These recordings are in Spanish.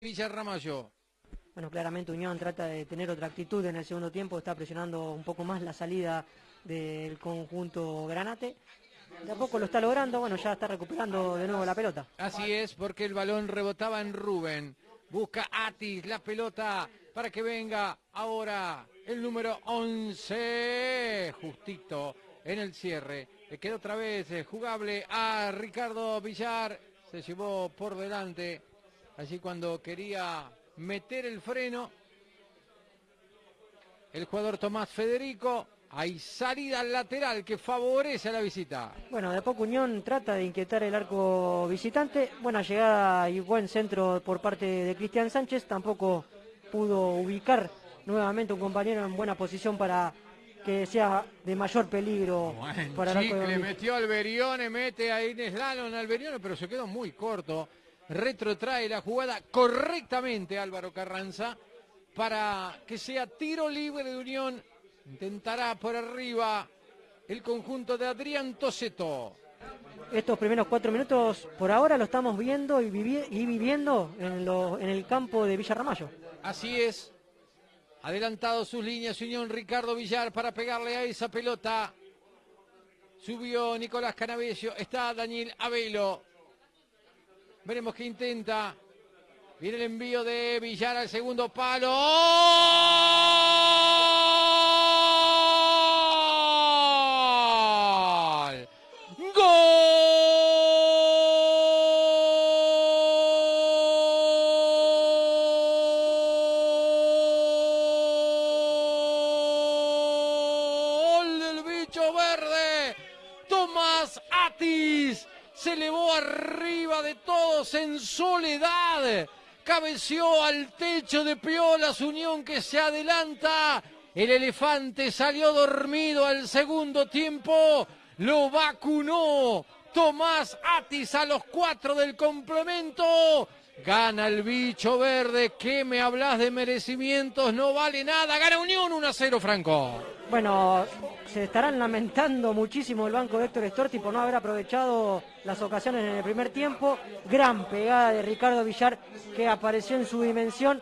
Villarramayo. Bueno, claramente Unión trata de tener otra actitud en el segundo tiempo, está presionando un poco más la salida del conjunto Granate. De a poco lo está logrando, bueno, ya está recuperando de nuevo la pelota. Así es, porque el balón rebotaba en Rubén. Busca Atis la pelota para que venga ahora el número 11, justito en el cierre. Le quedó otra vez eh, jugable a Ricardo Villar, se llevó por delante, allí cuando quería meter el freno. El jugador Tomás Federico, hay salida lateral que favorece a la visita. Bueno, de a poco Unión trata de inquietar el arco visitante. Buena llegada y buen centro por parte de Cristian Sánchez. Tampoco pudo ubicar nuevamente un compañero en buena posición para que sea de mayor peligro para el arco de Le metió Alberione, mete a Inés Lalon Alberione, pero se quedó muy corto. Retrotrae la jugada correctamente Álvaro Carranza para que sea tiro libre de Unión. Intentará por arriba el conjunto de Adrián Toseto. Estos primeros cuatro minutos por ahora lo estamos viendo y, vivi- y viviendo en, lo- en el campo de Villarramayo. Así es. Adelantado sus líneas Unión Ricardo Villar para pegarle a esa pelota. Subió Nicolás Canavesio. Está Daniel Abelo. Veremos qué intenta. Viene el envío de Villar al segundo palo. ¡Gol! ¡Gol del bicho verde! Tomás Atis se elevó arriba de todos en soledad. Cabeció al techo de Piolas Unión que se adelanta. El elefante salió dormido al segundo tiempo. Lo vacunó Tomás Atis a los cuatro del complemento. Gana el bicho verde. ¿Qué me hablas de merecimientos? No vale nada. Gana Unión 1 a 0, Franco. Bueno, se estarán lamentando muchísimo el banco de Héctor Storti por no haber aprovechado las ocasiones en el primer tiempo. Gran pegada de Ricardo Villar que apareció en su dimensión.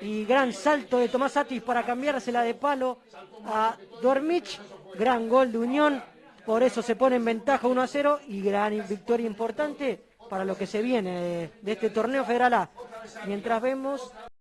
Y gran salto de Tomás Atis para cambiársela de palo a Dormich. Gran gol de Unión. Por eso se pone en ventaja 1 a 0 y gran victoria importante para lo que se viene de, este torneo federal A. Mientras vemos